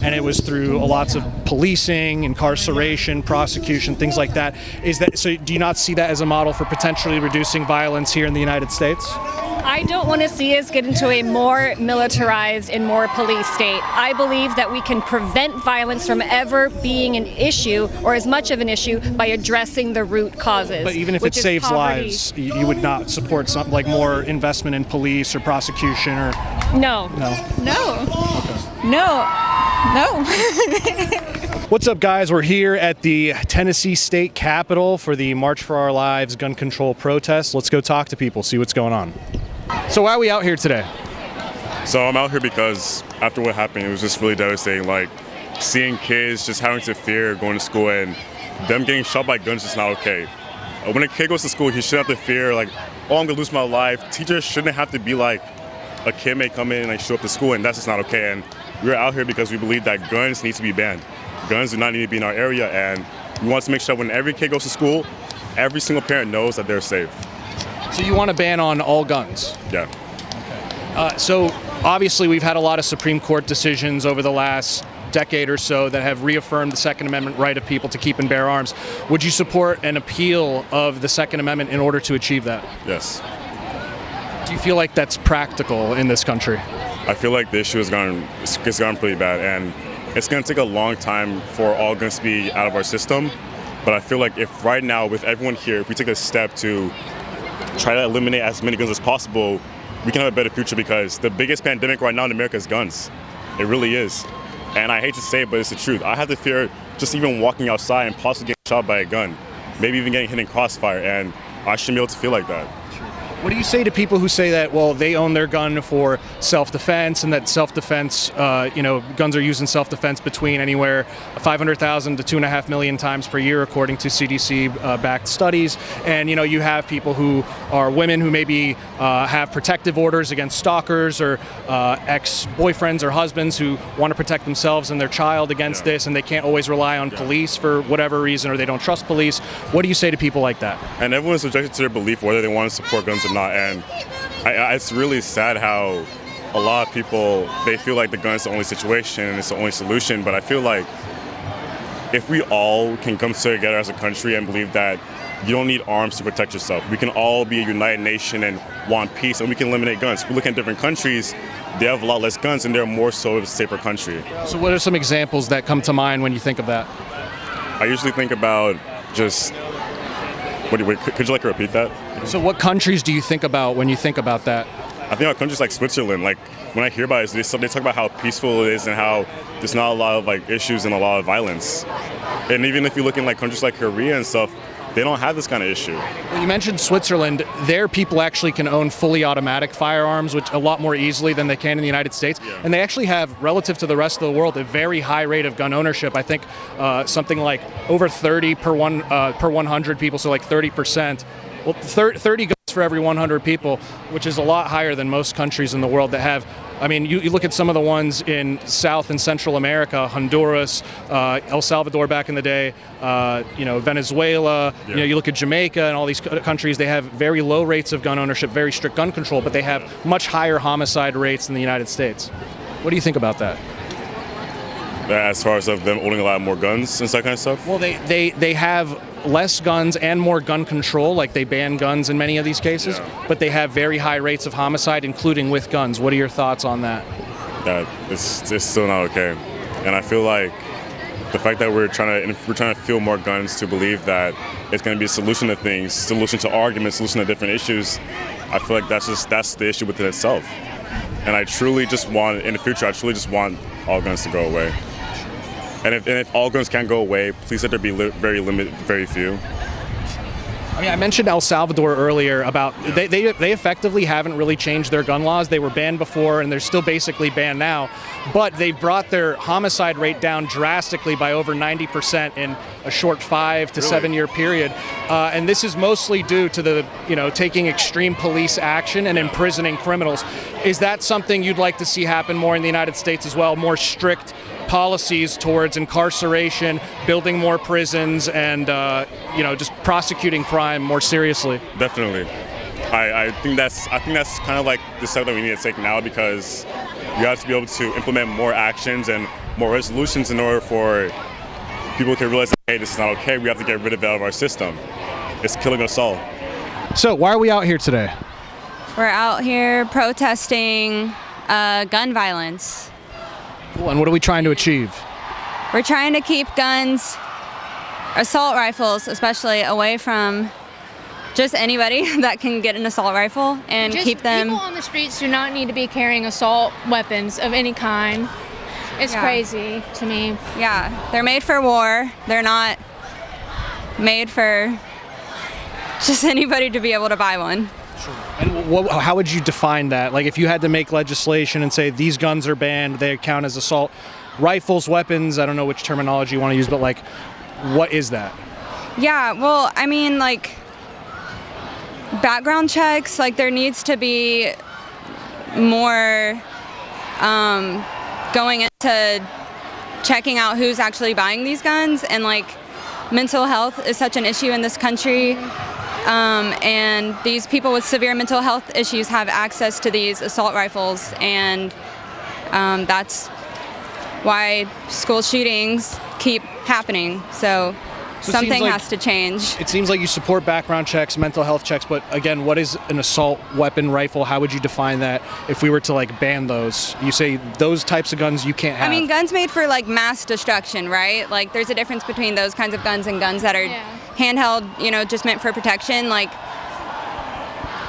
and it was through lots of policing, incarceration, prosecution, things like that. Is that so? Do you not see that as a model for potentially reducing violence here in the United States? I don't want to see us get into a more militarized and more police state. I believe that we can prevent violence from ever being an issue or as much of an issue by addressing the root causes. But even if it saves poverty. lives, you you would not support something like more investment in police or prosecution or No. no. No. No. No. What's up, guys? We're here at the Tennessee State Capitol for the March for Our Lives gun control protest. Let's go talk to people, see what's going on. So, why are we out here today? So I'm out here because after what happened, it was just really devastating. Like seeing kids just having to fear going to school and them getting shot by guns is not okay. Uh, When a kid goes to school, he shouldn't have to fear like, oh, I'm gonna lose my life. Teachers shouldn't have to be like, a kid may come in and like, show up to school, and that's just not okay. And we're out here because we believe that guns need to be banned. Guns do not need to be in our area, and we want to make sure when every kid goes to school, every single parent knows that they're safe. So, you want to ban on all guns? Yeah. Uh, so, obviously, we've had a lot of Supreme Court decisions over the last decade or so that have reaffirmed the Second Amendment right of people to keep and bear arms. Would you support an appeal of the Second Amendment in order to achieve that? Yes. Do you feel like that's practical in this country? I feel like the issue has gone it's, gone pretty bad, and it's going to take a long time for all guns to be out of our system. But I feel like if right now, with everyone here, if we take a step to try to eliminate as many guns as possible, we can have a better future because the biggest pandemic right now in America is guns. It really is. And I hate to say it, but it's the truth. I have the fear just even walking outside and possibly getting shot by a gun, maybe even getting hit in crossfire, and I shouldn't be able to feel like that. What do you say to people who say that, well, they own their gun for self-defense and that self-defense, uh, you know, guns are used in self-defense between anywhere 500,000 to two and a half million times per year, according to CDC-backed studies. And, you know, you have people who are women who maybe uh, have protective orders against stalkers or uh, ex-boyfriends or husbands who want to protect themselves and their child against Yeah. this and they can't always rely on police for whatever reason or they don't trust police. What do you say to people like that? and everyone's subjected to their belief whether they want to support guns or not. And I, I, it's really sad how a lot of people they feel like the gun is the only situation and it's the only solution. But I feel like if we all can come together as a country and believe that you don't need arms to protect yourself, we can all be a united nation and want peace, and we can eliminate guns. If we look at different countries, they have a lot less guns, and they're more so of a safer country. So what are some examples that come to mind when you think of that? I usually think about just. What do wait, could could you like repeat that? So, what countries do you think about when you think about that? I think about countries like Switzerland, like when I hear about it, they, they talk about how peaceful it is and how there's not a lot of like issues and a lot of violence. And even if you look in like countries like Korea and stuff, they don't have this kind of issue. Well, you mentioned Switzerland. There, people actually can own fully automatic firearms, which a lot more easily than they can in the United States. Yeah. And they actually have, relative to the rest of the world, a very high rate of gun ownership. I think uh, something like over 30 per one uh, per 100 people, so like 30 percent. Well, 30 guns for every 100 people, which is a lot higher than most countries in the world that have. I mean, you, you look at some of the ones in South and Central America, Honduras, uh, El Salvador back in the day, uh, you know, Venezuela. You know, you look at Jamaica and all these countries. They have very low rates of gun ownership, very strict gun control, but they have much higher homicide rates than the United States. What do you think about that? As far as of them owning a lot more guns and that kind of stuff. Well, they, they, they have less guns and more gun control, like they ban guns in many of these cases, Yeah. but they have very high rates of homicide, including with guns. What are your thoughts on that? that it's, it's still not okay. And I feel like the fact that we're trying to we're trying to feel more guns to believe that it's going to be a solution to things, solution to arguments, solution to different issues. I feel like that's just that's the issue within itself. And I truly just want in the future, I truly just want all guns to go away. And if, and if all guns can't go away, please let there be li- very limited, very few. I mean, I mentioned El Salvador earlier about they, they, they effectively haven't really changed their gun laws. They were banned before and they're still basically banned now, but they brought their homicide rate down drastically by over 90% in a short five to Really? seven year period. Uh, and this is mostly due to the, you know, taking extreme police action and imprisoning criminals. Is that something you'd like to see happen more in the United States as well? More strict policies towards incarceration, building more prisons, and uh, you know just prosecuting crime more seriously. Definitely. I, I think that's I think that's kind of like the step that we need to take now because you have to be able to implement more actions and more resolutions in order for people to realize, that, hey, this is not okay. We have to get rid of it out of our system. It's killing us all. So, why are we out here today? We're out here protesting uh, gun violence. Cool. And what are we trying to achieve? We're trying to keep guns, assault rifles especially, away from just anybody that can get an assault rifle and Just keep them. People on the streets do not need to be carrying assault weapons of any kind. It's Yeah. crazy to me. Yeah, they're made for war. They're not made for just anybody to be able to buy one. And what, how would you define that? Like, if you had to make legislation and say these guns are banned, they count as assault rifles, weapons. I don't know which terminology you want to use, but like, what is that? Yeah, well, I mean, like, background checks, like, there needs to be more um, going into checking out who's actually buying these guns. And, like, mental health is such an issue in this country. Um, and these people with severe mental health issues have access to these assault rifles. And um, that's why school shootings keep happening. So, So something like- has to change. It seems like you support background checks, mental health checks, but again, what is an assault weapon rifle? How would you define that if we were to like ban those? You say those types of guns you can't have. I mean, guns made for like mass destruction, right? Like, there's a difference between those kinds of guns and guns that are Yeah. handheld, you know, just meant for protection. Like,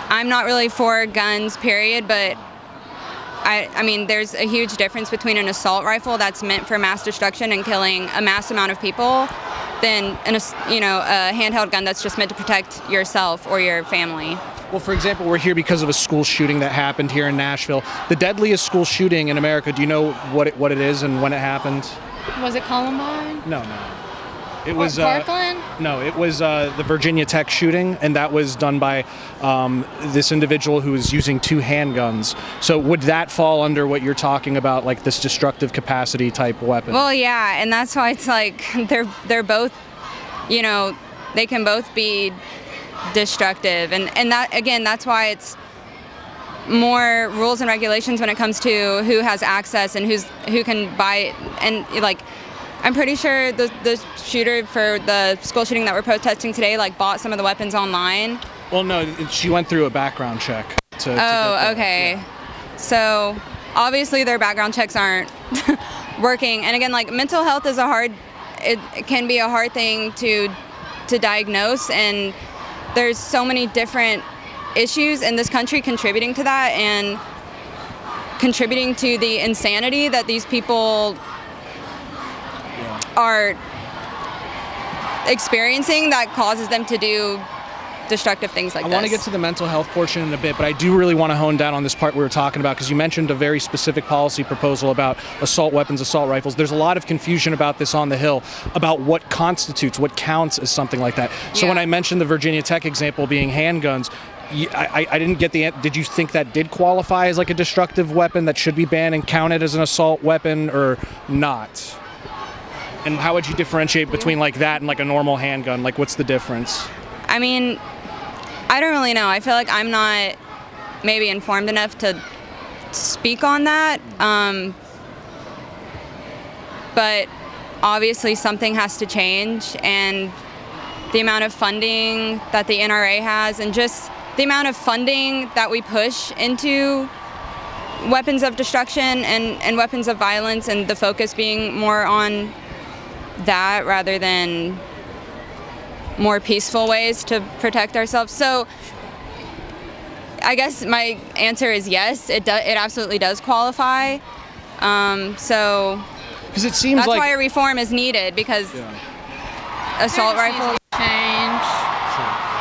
I'm not really for guns, period, but I, I mean, there's a huge difference between an assault rifle that's meant for mass destruction and killing a mass amount of people than an, you know, a handheld gun that's just meant to protect yourself or your family. Well, for example, we're here because of a school shooting that happened here in Nashville. The deadliest school shooting in America. Do you know what it, what it is and when it happened? Was it Columbine? No, no. It was uh, Parkland? no, it was uh, the Virginia Tech shooting, and that was done by um, this individual who was using two handguns. So would that fall under what you're talking about, like this destructive capacity type weapon? Well, yeah, and that's why it's like they're they're both, you know, they can both be destructive, and and that again, that's why it's more rules and regulations when it comes to who has access and who's who can buy and like. I'm pretty sure the, the shooter for the school shooting that we're protesting today like bought some of the weapons online. well, no, she went through a background check. To, to Oh, okay. So obviously their background checks aren't working. And again, like mental health is a hard, it, it can be a hard thing to to diagnose, and there's so many different issues in this country contributing to that and contributing to the insanity that these people are experiencing that causes them to do destructive things like this. I this. want to get to the mental health portion in a bit, but I do really want to hone down on this part we were talking about because you mentioned a very specific policy proposal about assault weapons, assault rifles. There's a lot of confusion about this on the Hill about what constitutes, what counts as something like that. So when I mentioned the Virginia Tech example being handguns, I didn't get the. Did you think that did qualify as like a destructive weapon that should be banned and counted as an assault weapon or not? And how would you differentiate between like that and like a normal handgun? Like, what's the difference? I mean, I don't really know. I feel like I'm not maybe informed enough to speak on that. Um, but obviously, something has to change, and the amount of funding that the NRA has, and just the amount of funding that we push into weapons of destruction and, and weapons of violence, and the focus being more on that rather than more peaceful ways to protect ourselves. So I guess my answer is yes. It do, it absolutely does qualify. Um, so Because it seems that's like why a reform is needed because assault rifles. Change.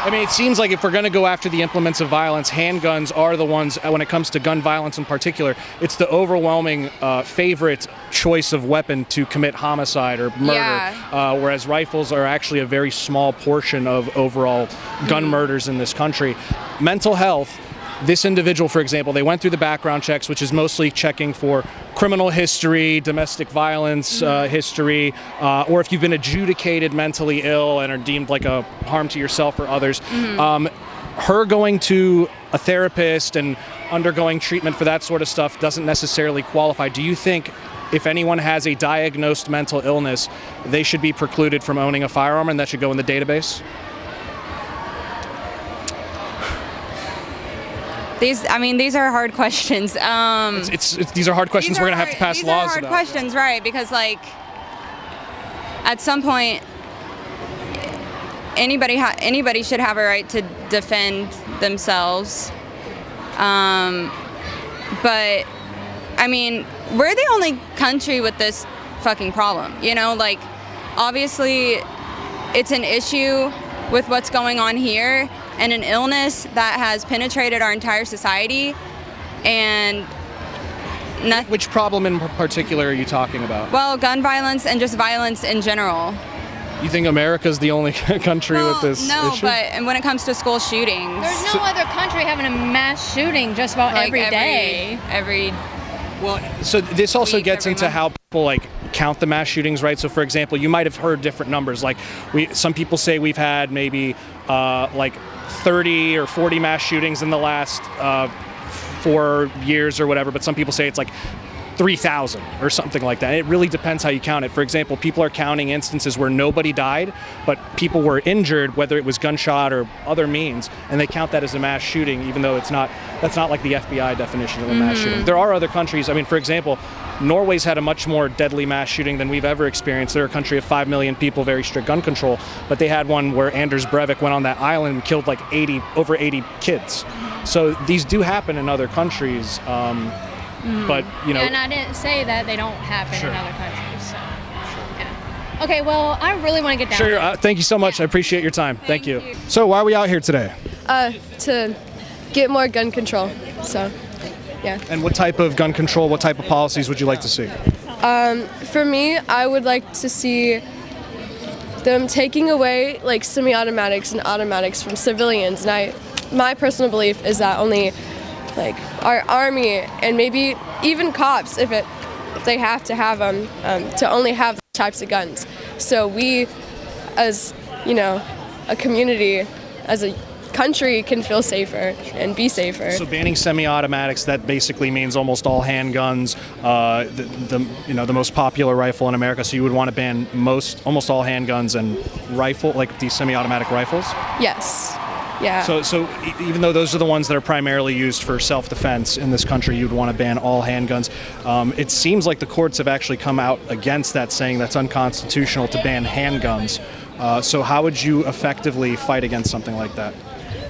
I mean, it seems like if we're going to go after the implements of violence, handguns are the ones, uh, when it comes to gun violence in particular, it's the overwhelming uh, favorite choice of weapon to commit homicide or murder. Yeah. Uh, whereas rifles are actually a very small portion of overall gun murders in this country. Mental health. This individual, for example, they went through the background checks, which is mostly checking for criminal history, domestic violence uh, history, uh, or if you've been adjudicated mentally ill and are deemed like a harm to yourself or others. Um, her going to a therapist and undergoing treatment for that sort of stuff doesn't necessarily qualify. Do you think if anyone has a diagnosed mental illness, they should be precluded from owning a firearm, and that should go in the database? These, I mean, these are hard questions. Um, It's, it's these are hard questions. these We're gonna have to pass these laws are hard about. questions, right? Because like, at some point, anybody ha- anybody should have a right to defend themselves. Um, but I mean, we're the only country with this fucking problem. You know, like obviously, it's an issue with what's going on here and an illness that has penetrated our entire society and. Which problem in particular are you talking about? Well, gun violence and just violence in general. You think America's the only country Well, with this no, issue? but and when it comes to school shootings, There's no other country having a mass shooting just about like every day. every Well, so this also week, gets into month. how people like count the mass shootings, right? So, for example, you might have heard different numbers. Like, we some people say we've had maybe uh, like 30 or 40 mass shootings in the last uh, four years or whatever, but some people say it's like 3,000 or something like that. It really depends how you count it. For example, people are counting instances where nobody died, but people were injured, whether it was gunshot or other means, and they count that as a mass shooting, even though it's not. That's not like the FBI definition of a mass shooting. There are other countries. I mean, for example, Norway's had a much more deadly mass shooting than we've ever experienced. They're a country of five million people, very strict gun control, but they had one where Anders Breivik went on that island and killed like 80, over 80 kids. So these do happen in other countries. Um, But you know, and I didn't say that they don't happen Sure. in other countries. So, yeah. Okay, well, I really want to get down. Sure. to Uh, thank you so much. I appreciate your time. Thank, you. So, why are we out here today? Uh, to get more gun control. So, yeah. And what type of gun control, what type of policies would you like to see? Um, For me, I would like to see them taking away like semi-automatics and automatics from civilians. And I, my personal belief is that only like our army and maybe even cops, if it, if they have to have them, um, to only have types of guns. So we, as you know, a community, as a country, can feel safer and be safer. So, banning semi-automatics that basically means almost all handguns. Uh, the, the you know the most popular rifle in America. So, you would want to ban most, almost all handguns and rifle, like these semi-automatic rifles. yes. Yeah. So, so even though those are the ones that are primarily used for self-defense in this country, you'd want to ban all handguns. Um, it seems like the courts have actually come out against that, saying that's unconstitutional to ban handguns. Uh, so, how would you effectively fight against something like that?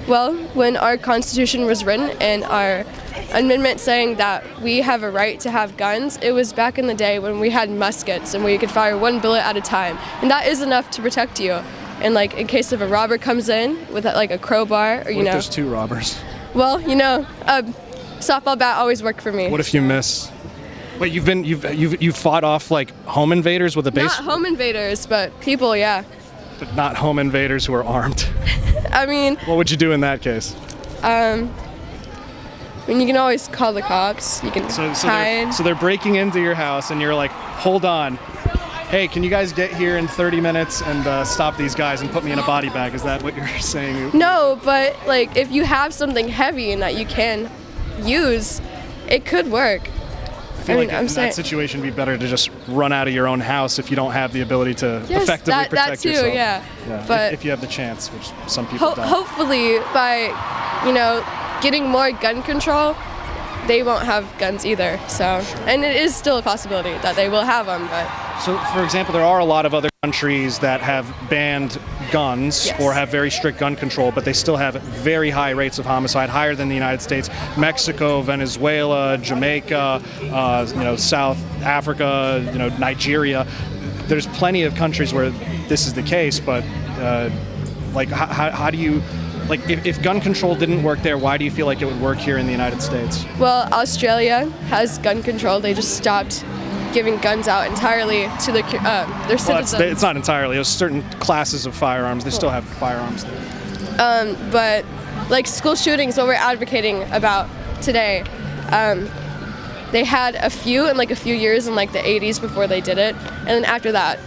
Well, when our Constitution was written and our amendment saying that we have a right to have guns, it was back in the day when we had muskets and we could fire one bullet at a time. And that is enough to protect you. And like in case if a robber comes in with like a crowbar or you know, there's two robbers? well, you know, a softball bat always worked for me. What if you miss? Wait, you've been you've you've you've fought off like home invaders with a base, Not home invaders, but people, yeah. but not home invaders who are armed. I mean, what would you do in that case? Um. I mean, you can always call the cops. You can So, so, hide. they're, so they're breaking into your house, and you're like, hold on. Hey, can you guys get here in 30 minutes and uh, stop these guys and put me in a body bag? Is that what you're saying? No, but like if you have something heavy and that you can use, it could work. I feel I mean, like I'm in saying- that situation, it'd be better to just run out of your own house if you don't have the ability to Yes, effectively that, that protect too, yourself. yeah. Yeah, But if, you have the chance, which some people ho- don't. hopefully by, you know, getting more gun control, they won't have guns either. So, and it is still a possibility that they will have them, but So, for example, there are a lot of other countries that have banned guns Yes. or have very strict gun control, but they still have very high rates of homicide, higher than the United States. Mexico, Venezuela, Jamaica, uh, you know, South Africa, you know, Nigeria. There's plenty of countries where this is the case, but uh, like, how, how, how do you? Like, if, if gun control didn't work there, why do you feel like it would work here in the United States? well, Australia has gun control. They just stopped giving guns out entirely to the, uh, their Well, citizens. it's, it's not entirely. There's certain classes of firearms. They still have firearms there. but like school shootings what we're advocating about today um, they had a few in like a few years in like the 80s before they did it and then after that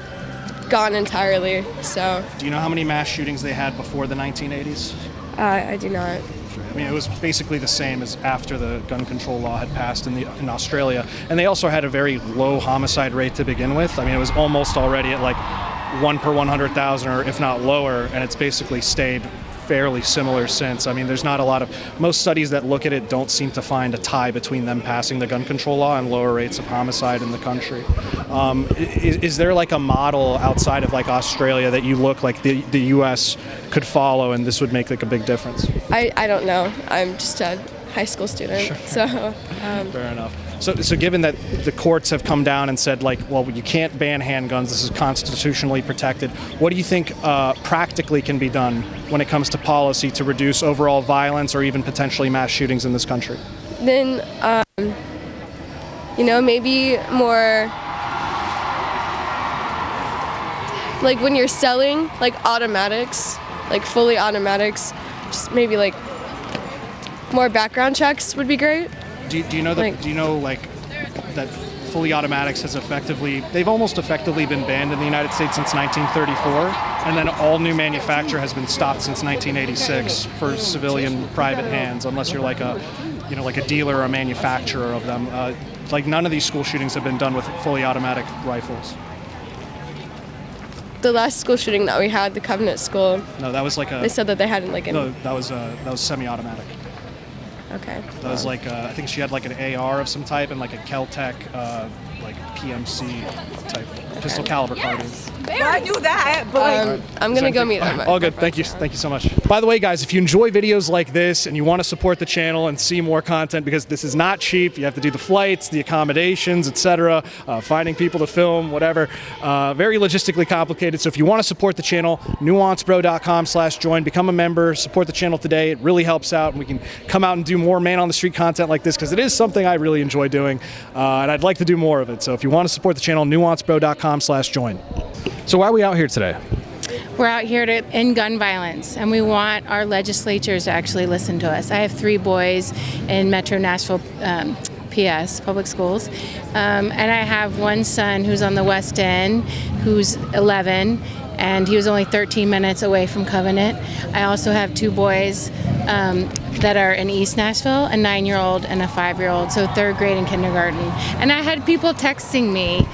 gone entirely so Do you know how many mass shootings they had before the 1980s? uh, i do not I mean, it was basically the same as after the gun control law had passed in the in Australia, and they also had a very low homicide rate to begin with. I mean, it was almost already at like one per 100,000, or if not lower, and it's basically stayed fairly similar since. I mean, there's not a lot of most studies that look at it don't seem to find a tie between them passing the gun control law and lower rates of homicide in the country. Um, is, is there like a model outside of like Australia that you look like the the U.S. could follow, and this would make like a big difference? I, I don't know. I'm just a high school student, so um, Fair enough. So, so given that the courts have come down and said, like, well, you can't ban handguns, this is constitutionally protected, what do you think uh, practically can be done when it comes to policy to reduce overall violence or even potentially mass shootings in this country? then um, you know maybe more like when you're selling like automatics, like fully automatics, just maybe like more background checks would be great. Do you, do you know that? Like- do you know like that fully automatics has effectively they've almost effectively been banned in the United States since 1934, and then all new manufacture has been stopped since 1986 for civilian private hands, unless you're like a you know like a dealer or a manufacturer of them. Uh, like none of these school shootings have been done with fully automatic rifles. The last school shooting that we had, the Covenant School, No, that was like a they said that they hadn't like any. no, that was uh, that was semi-automatic. Okay. That was like uh, I think she had like an AR of some type and like a Keltec uh, like PMC type pistol caliber carbine. I knew that, but Um, I'm gonna go meet them. All good. Thank you. Thank you so much. By the way, guys, if you enjoy videos like this and you want to support the channel and see more content, because this is not cheap, you have to do the flights, the accommodations, etc., uh, finding people to film, whatever. Uh, very logistically complicated. So if you want to support the channel, nuancebro.com/join, become a member, support the channel today. It really helps out, and we can come out and do more man on the street content like this because it is something I really enjoy doing, uh, and I'd like to do more of it. So if you want to support the channel, nuancebro.com/join. So why are we out here today? We're out here to end gun violence, and we want our legislatures to actually listen to us. I have three boys in Metro Nashville. Um, PS, public schools. Um, and I have one son who's on the West End, who's 11, and he was only 13 minutes away from Covenant. I also have two boys um, that are in East Nashville, a nine year old and a five year old, so third grade and kindergarten. And I had people texting me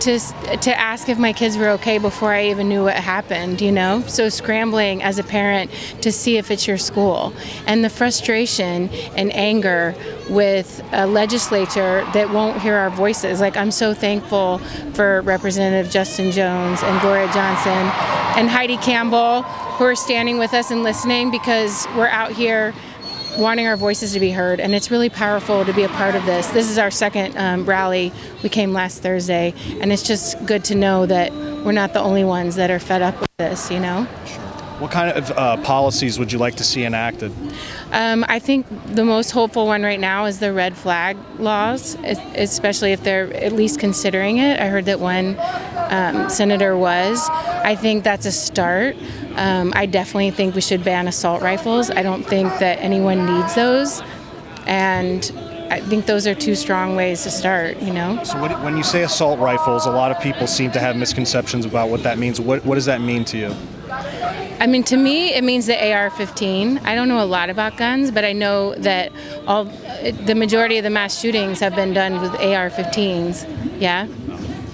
to to ask if my kids were okay before I even knew what happened, you know? So scrambling as a parent to see if it's your school. And the frustration and anger with a legislature that won't hear our voices. Like I'm so thankful for Representative Justin Jones and Gloria Johnson and Heidi Campbell who are standing with us and listening because we're out here wanting our voices to be heard, and it's really powerful to be a part of this. This is our second um, rally. We came last Thursday, and it's just good to know that we're not the only ones that are fed up with this, you know? What kind of uh, policies would you like to see enacted? Um, I think the most hopeful one right now is the red flag laws, especially if they're at least considering it. I heard that one um, senator was. I think that's a start. Um, I definitely think we should ban assault rifles. I don't think that anyone needs those. And I think those are two strong ways to start, you know? So what, when you say assault rifles, a lot of people seem to have misconceptions about what that means. What, what does that mean to you? I mean, to me, it means the AR-15. I don't know a lot about guns, but I know that all the majority of the mass shootings have been done with AR-15s. Yeah.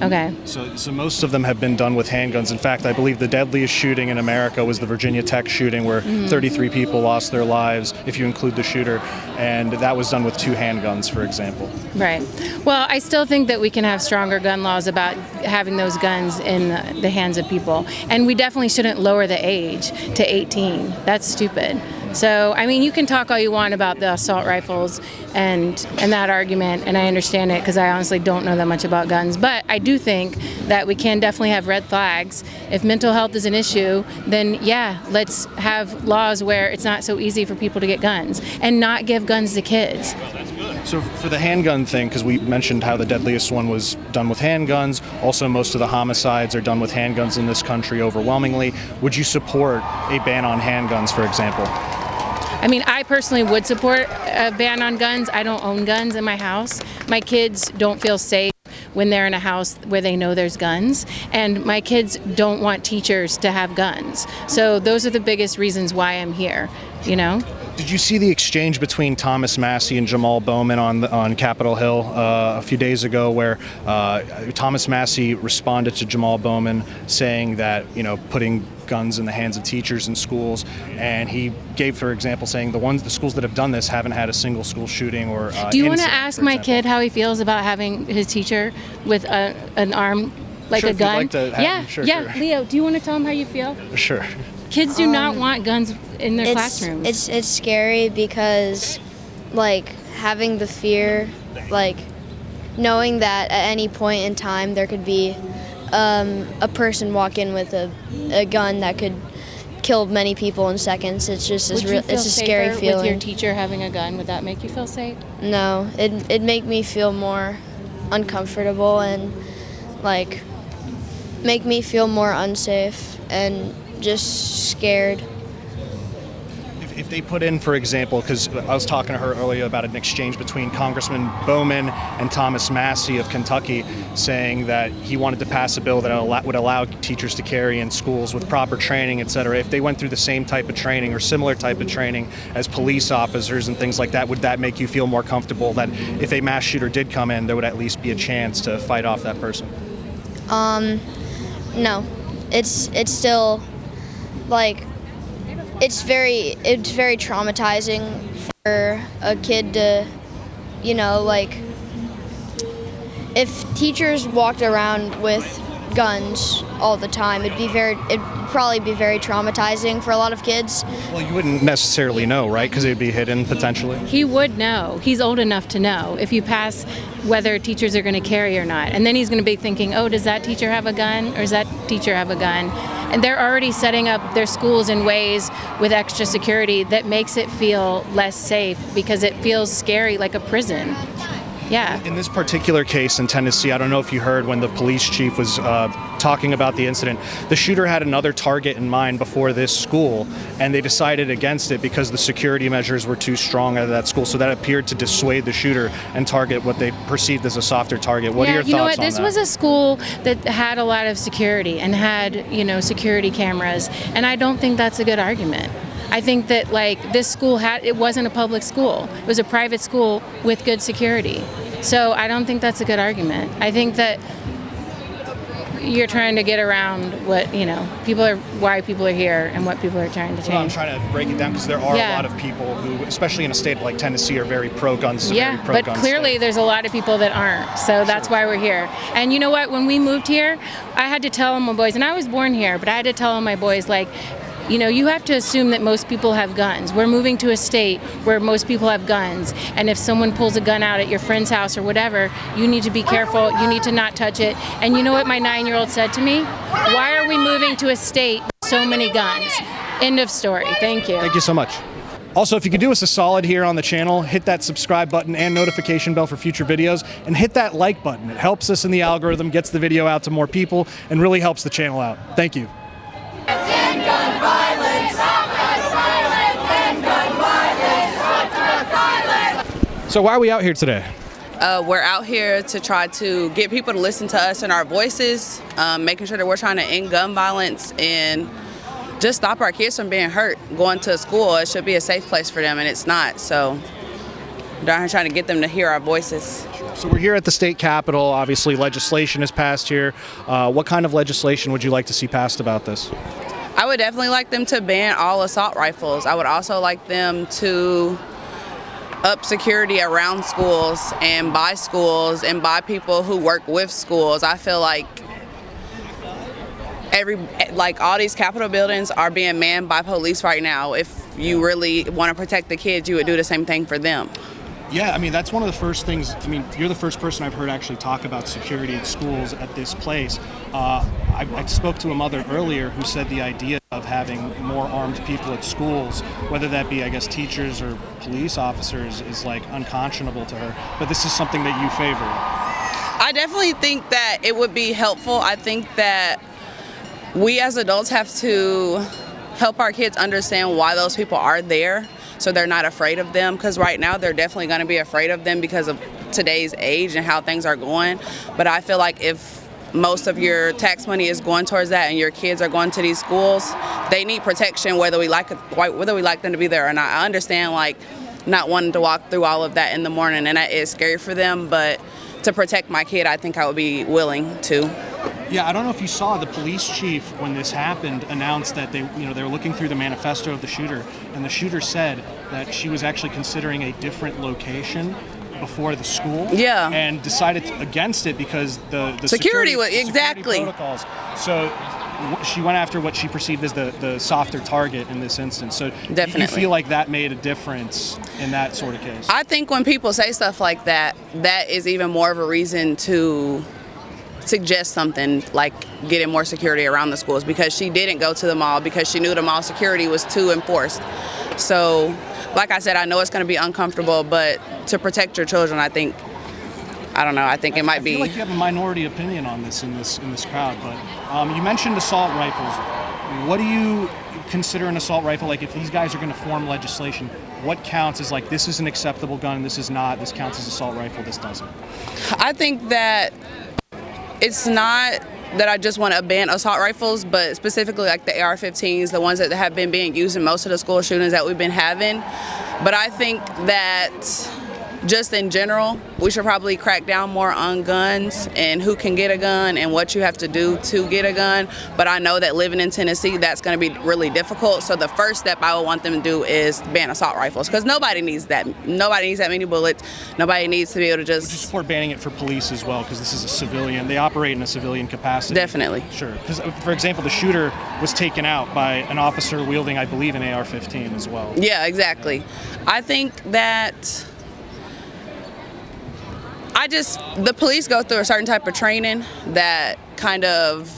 Okay. So, so most of them have been done with handguns. In fact, I believe the deadliest shooting in America was the Virginia Tech shooting, where mm-hmm. 33 people lost their lives, if you include the shooter, and that was done with two handguns, for example. Right. Well, I still think that we can have stronger gun laws about having those guns in the, the hands of people, and we definitely shouldn't lower the age to 18. That's stupid. So, I mean, you can talk all you want about the assault rifles and and that argument, and I understand it because I honestly don't know that much about guns. But I do think that we can definitely have red flags. If mental health is an issue, then yeah, let's have laws where it's not so easy for people to get guns and not give guns to kids. So for the handgun thing, because we mentioned how the deadliest one was done with handguns, also most of the homicides are done with handguns in this country overwhelmingly. Would you support a ban on handguns, for example? I mean, I personally would support a ban on guns. I don't own guns in my house. My kids don't feel safe when they're in a house where they know there's guns. And my kids don't want teachers to have guns. So those are the biggest reasons why I'm here, you know? Did you see the exchange between Thomas Massie and Jamal Bowman on the, on Capitol Hill uh, a few days ago, where uh, Thomas Massie responded to Jamal Bowman saying that you know putting guns in the hands of teachers in schools, and he gave, for example, saying the ones the schools that have done this haven't had a single school shooting or. Uh, Do you want to ask my example. kid how he feels about having his teacher with a, an arm like Sure, a gun? like yeah, sure, yeah. sure. Leo, do you want to tell him how you feel? Sure. Kids do not want guns in their it's, classrooms. It's it's scary because like having the fear, like knowing that at any point in time there could be um, a person walk in with a, a gun that could kill many people in seconds. It's just Would it's, real, it's a scary feeling. with your teacher having a gun? Would that make you feel safe? no, it it make me feel more uncomfortable and like make me feel more unsafe and just scared. If, if they put in, for example, because I was talking to her earlier about an exchange between Congressman Bowman and Thomas Massie of Kentucky, saying that he wanted to pass a bill that would allow teachers to carry in schools with proper training, et cetera. If they went through the same type of training or similar type of training as police officers and things like that, would that make you feel more comfortable that if a mass shooter did come in, there would at least be a chance to fight off that person? Um, no, it's it's still like it's very it's very traumatizing for a kid to, you know, like if teachers walked around with guns all the time, it'd be very it'd probably be very traumatizing for a lot of kids. Well, you wouldn't necessarily know, right? Because it'd be hidden potentially. He would know. He's old enough to know if you pass whether teachers are going to carry or not. And then he's going to be thinking, oh, does that teacher have a gun or does that teacher have a gun? And they're already setting up their schools in ways with extra security that makes it feel less safe because it feels scary like a prison. Yeah. In this particular case in Tennessee, I don't know if you heard when the police chief was uh, talking about the incident. The shooter had another target in mind before this school, and they decided against it because the security measures were too strong at that school. So that appeared to dissuade the shooter and target what they perceived as a softer target. What yeah, are your you know thoughts what? This that? was a school that had a lot of security and had, you know, security cameras, and I don't think that's a good argument. I think that like this school had it wasn't a public school. It was a private school with good security. So I don't think that's a good argument. I think that you're trying to get around what, you know, people are why people are here and what people are trying to Well, I'm trying to break it down because there are Yeah. a lot of people who, especially in a state like Tennessee, are very pro-gun. Yeah, but clearly state. there's a lot of people that aren't. So that's why we're here. And you know what? When we moved here, I had to tell my boys, and I was born here, but I had to tell my boys, like, you know, you have to assume that most people have guns. We're moving to a state where most people have guns. And if someone pulls a gun out at your friend's house or whatever, you need to be careful. You need to not touch it. And you know what my nine year old said to me? Why are we moving to a state with so many guns? End of story. Thank you. Thank you so much. Also, if you could do us a solid here on the channel, hit that subscribe button and notification bell for future videos, and hit that like button. It helps us in the algorithm, gets the video out to more people, and really helps the channel out. Thank you. So why are we out here today? Uh, we're out here to try to get people to listen to us and our voices, um, making sure that we're trying to end gun violence and just stop our kids from being hurt. Going to school, it should be a safe place for them, and it's not. So, we're down here trying to get them to hear our voices. So we're here at the state capitol. Obviously, legislation is passed here. Uh, what kind of legislation would you like to see passed about this? I would definitely like them to ban all assault rifles. I would also like them to up security around schools and by schools and by people who work with schools. I feel like every like all these capitol buildings are being manned by police right now. If you really want to protect the kids, you would do the same thing for them. Yeah, I mean that's one of the first things. I mean, you're the first person I've heard actually talk about security at schools at this place. Uh, I, I spoke to a mother earlier who said the idea of having more armed people at schools, whether that be, I guess, teachers or police officers, is like unconscionable to her. But this is something that you favor. I definitely think that it would be helpful. I think that we as adults have to help our kids understand why those people are there so they're not afraid of them because right now they're definitely going to be afraid of them because of today's age and how things are going but i feel like if most of your tax money is going towards that and your kids are going to these schools, they need protection whether we like it, whether we like them to be there or not. I understand like not wanting to walk through all of that in the morning and that is scary for them, but to protect my kid, I think I would be willing to. Yeah, I don't know if you saw the police chief when this happened announced that they, you know, they were looking through the manifesto of the shooter, and the shooter said that she was actually considering a different location before the school. Yeah. And decided against it because the the Security was- security exactly. protocols. So she went after what she perceived as the, the softer target in this instance. So do you Definitely. feel like that made a difference in that sort of case? I think when people say stuff like that, that is even more of a reason to suggest something like getting more security around the schools because she didn't go to the mall because she knew the mall security was too enforced. So, like I said, I know it's going to be uncomfortable, but to protect your children, I think, I don't know, I think it might I feel be. like you have a minority opinion on this in this in this crowd, but um, you mentioned assault rifles. What do you consider an assault rifle? Like, if these guys are going to form legislation, what counts as like this is an acceptable gun, this is not, this counts as assault rifle, this doesn't? I think that it's not that I just want to ban assault rifles, but specifically like the AR-15s, the ones that have been being used in most of the school shootings that we've been having. But I think that just in general, we should probably crack down more on guns and who can get a gun and what you have to do to get a gun. But I know that living in Tennessee, that's going to be really difficult. So the first step I would want them to do is ban assault rifles because nobody needs that. Nobody needs that many bullets. Nobody needs to be able to Would you just. support banning it for police as well? Because this is a civilian, they operate in a civilian capacity. Definitely. Sure. Because, uh, for example, the shooter was taken out by an officer wielding, I believe, an AR 15 as well. Yeah, exactly. I think that I just the police go through a certain type of training that kind of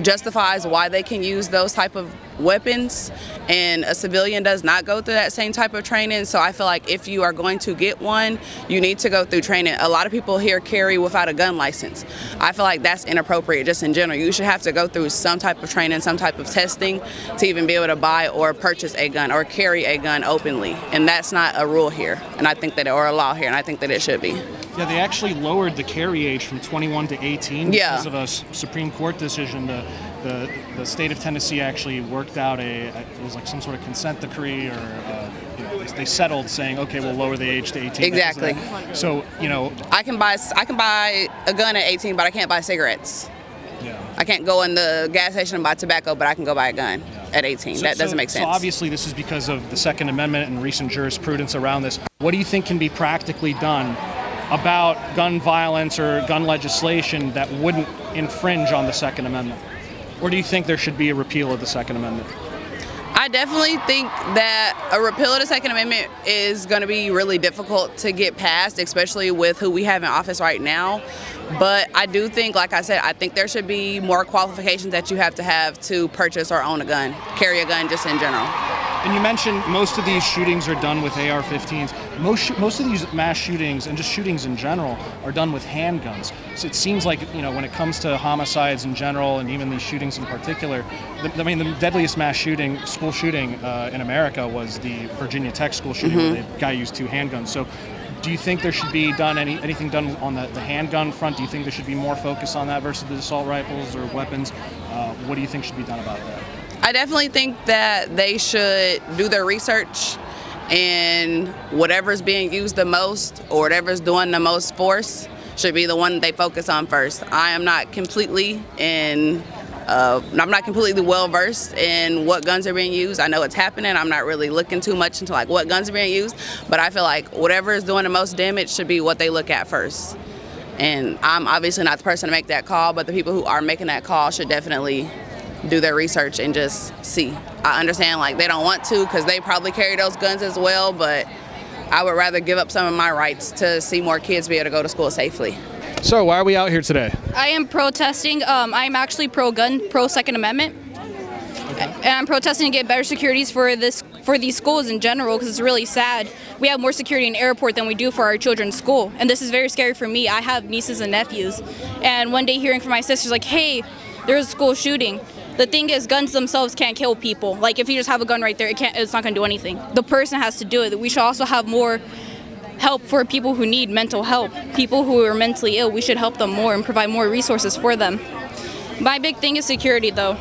justifies why they can use those type of weapons and a civilian does not go through that same type of training. So i feel like if you are going to get one you need to go through training. A lot of people here carry without a gun license. I feel like that's inappropriate just in general. You should have to go through some type of training some type of testing to even be able to buy or purchase a gun or carry a gun openly. And that's not a rule here and i think that or a law here and i think that it should be Yeah, they actually lowered the carry age from 21 to 18 Yeah. because of a Supreme Court decision. The, the the state of Tennessee actually worked out a it was like some sort of consent decree or uh, you know, they, settled saying okay we'll lower the age to 18. Exactly. So you know i can buy i can buy a gun at 18 but i can't buy cigarettes yeah. i can't go in the gas station and buy tobacco but i can go buy a gun at 18 So- that doesn't so- make sense So obviously, this is because of the Second Amendment and recent jurisprudence around this. What do you think can be practically done about gun violence or gun legislation that wouldn't infringe on the Second Amendment? Or do you think there should be a repeal of the Second Amendment? I definitely think that a repeal of the Second Amendment is going to be really difficult to get passed, especially with who we have in office right now. But I do think, like I said, I think there should be more qualifications that you have to have to purchase or own a gun, carry a gun just in general. And you mentioned most of these shootings are done with AR-15s. Most most of these mass shootings and just shootings in general are done with handguns. So it seems like you know when it comes to homicides in general and even these shootings in particular, the, I mean the deadliest mass shooting, school shooting uh, in America was the Virginia Tech school shooting where the guy used two handguns. So. Do you think there should be done any anything done on the, the handgun front? Do you think there should be more focus on that versus the assault rifles or weapons? Uh, what do you think should be done about that? I definitely think that they should do their research and whatever's being used the most or whatever's doing the most force should be the one they focus on first. I am not completely in uh, I'm not completely well versed in what guns are being used. I know it's happening. I'm not really looking too much into like what guns are being used, but I feel like whatever is doing the most damage should be what they look at first. And I'm obviously not the person to make that call, but the people who are making that call should definitely do their research and just see. I understand like they don't want to because they probably carry those guns as well, but I would rather give up some of my rights to see more kids be able to go to school safely. So why are we out here today? I am protesting. Um, I'm actually pro-gun, pro-Second Amendment, and I'm protesting to get better securities for this for these schools in general because it's really sad. We have more security in airport than we do for our children's school, and this is very scary for me. I have nieces and nephews, and one day hearing from my sisters like, "Hey, there's a school shooting." The thing is, guns themselves can't kill people. Like if you just have a gun right there, it can't. It's not gonna do anything. The person has to do it. We should also have more help for people who need mental help. People who are mentally ill, we should help them more and provide more resources for them. My big thing is security, though.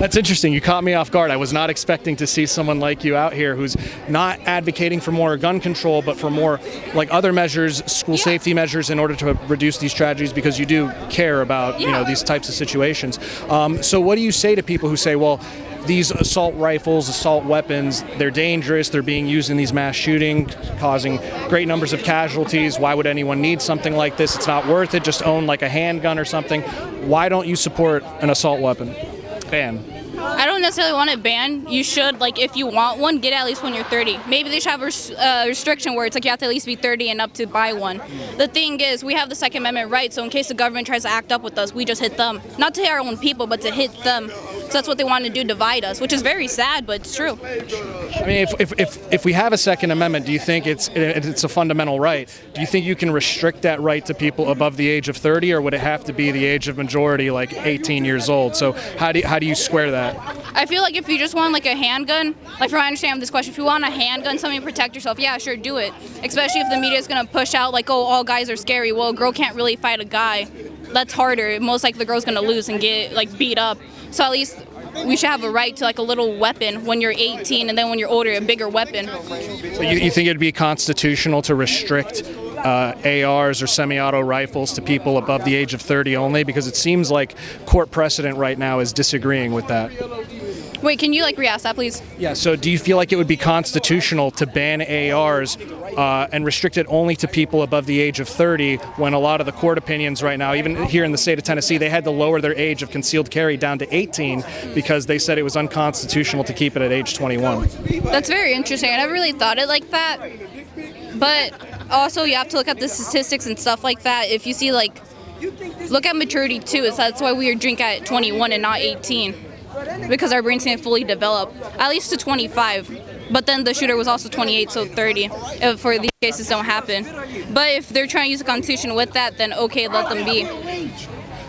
That's interesting. You caught me off guard. I was not expecting to see someone like you out here who's not advocating for more gun control, but for more like other measures, school Yeah. safety measures, in order to reduce these tragedies because you do care about you know these types of situations. Um, so, what do you say to people who say, well? These assault rifles, assault weapons, they're dangerous. They're being used in these mass shootings, causing great numbers of casualties. Why would anyone need something like this? It's not worth it. Just own like a handgun or something. Why don't you support an assault weapon I don't necessarily want it banned. You should, like, if you want one, get at least when you're 30. Maybe they should have a res- uh, restriction where it's like you have to at least be 30 and up to buy one. The thing is, we have the Second Amendment right, so in case the government tries to act up with us, we just hit them. Not to hit our own people, but to hit them. So that's what they want to do, divide us, which is very sad, but it's true. I mean, if, if, if, if we have a Second Amendment, do you think it's it's a fundamental right? Do you think you can restrict that right to people above the age of 30, or would it have to be the age of majority, like 18 years old? So how do you, how do you square that? I feel like if you just want like a handgun, like from I understand this question, if you want a handgun, something to protect yourself, yeah, sure, do it. Especially if the media is gonna push out like, oh, all guys are scary. Well, a girl can't really fight a guy. That's harder. Most likely the girl's gonna lose and get like beat up. So at least we should have a right to like a little weapon when you're 18, and then when you're older, a bigger weapon. So you, you think it'd be constitutional to restrict uh, ARs or semi-auto rifles to people above the age of 30 only? Because it seems like court precedent right now is disagreeing with that. Wait, can you like re-ask that, please? Yeah. So do you feel like it would be constitutional to ban ARs uh, and restrict it only to people above the age of 30 when a lot of the court opinions right now, even here in the state of Tennessee, they had to lower their age of concealed carry down to 18 because they said it was unconstitutional to keep it at age 21. That's very interesting. I never really thought it like that. But also, you have to look at the statistics and stuff like that. If you see, like, look at maturity too. So that's why we drink at 21 and not 18. Because our brains can't fully develop, at least to 25. But then the shooter was also 28, so 30, if for these cases don't happen. But if they're trying to use a Constitution with that, then okay, let them be.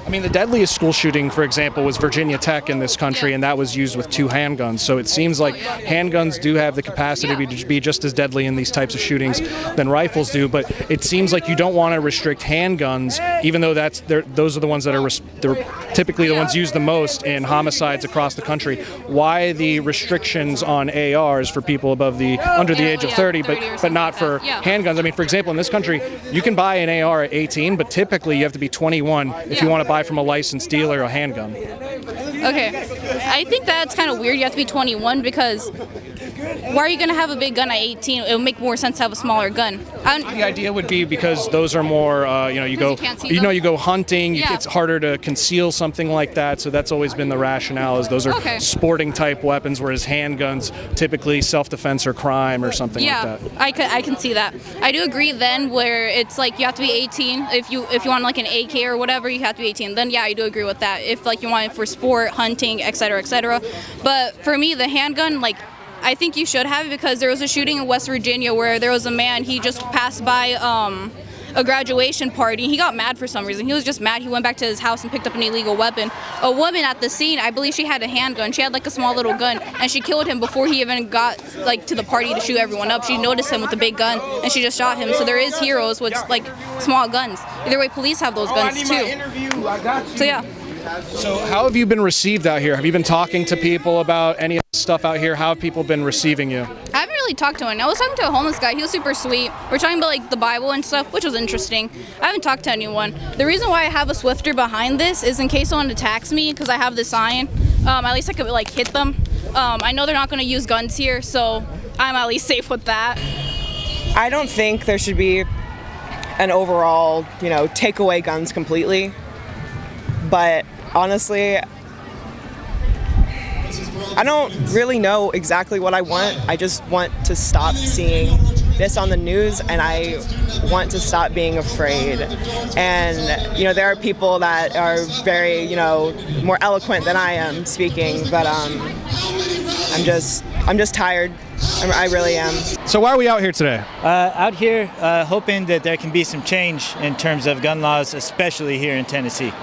I mean, the deadliest school shooting, for example, was Virginia Tech in this country, and that was used with two handguns. So it seems like handguns do have the capacity to be- be just as deadly in these types of shootings than rifles do. But it seems like you don't want to restrict handguns, even though that's those are the ones that are they're typically the ones used the most in homicides across the country. Why the restrictions on ARs for people above the under the age of 30, 30 but but not for handguns? I mean, for example, in this country, you can buy an AR at 18, but typically you have to be 21 if you want to buy from a licensed dealer a handgun. Okay. I think that's kind of weird. You have to be 21 because why are you going to have a big gun at 18? It would make more sense to have a smaller gun. I don't, The idea would be because those are more, uh, you know, you go, you you know, you go hunting. You, Yeah. It's harder to conceal something like that. So that's always been the rationale. Is those are Okay. sporting type weapons, whereas handguns typically self-defense or crime or something yeah, like that. I can I can see that. I do agree then where it's like you have to be 18 if you if you want like an AK or whatever you have to be 18. Then yeah, I do agree with that. If like you want it for sport, hunting, etc., etc. But for me, the handgun like. I think you should have it because there was a shooting in West Virginia where there was a man he just passed by um, a graduation party. He got mad for some reason. He was just mad. He went back to his house and picked up an illegal weapon. A woman at the scene, I believe she had a handgun. She had like a small little gun, and she killed him before he even got like to the party to shoot everyone up. She noticed him with a big gun, and she just shot him. So there is heroes with like small guns. Either way, police have those guns too. So yeah. So how have you been received out here? Have you been talking to people about any of this stuff out here? How have people been receiving you? I haven't really talked to anyone. I was talking to a homeless guy. He was super sweet. We're talking about like the Bible and stuff, which was interesting. I haven't talked to anyone. The reason why I have a Swiffer behind this is in case someone attacks me because I have this sign. Um, at least I could like hit them. Um, I know they're not going to use guns here, so I'm at least safe with that. I don't think there should be an overall, you know, take away guns completely. But honestly, I don't really know exactly what I want. I just want to stop seeing this on the news and I want to stop being afraid. And, you know, there are people that are very, you know, more eloquent than I am speaking, but um, I'm just, I'm just tired. I'm, I really am. So why are we out here today? Uh, out here, uh, hoping that there can be some change in terms of gun laws, especially here in Tennessee.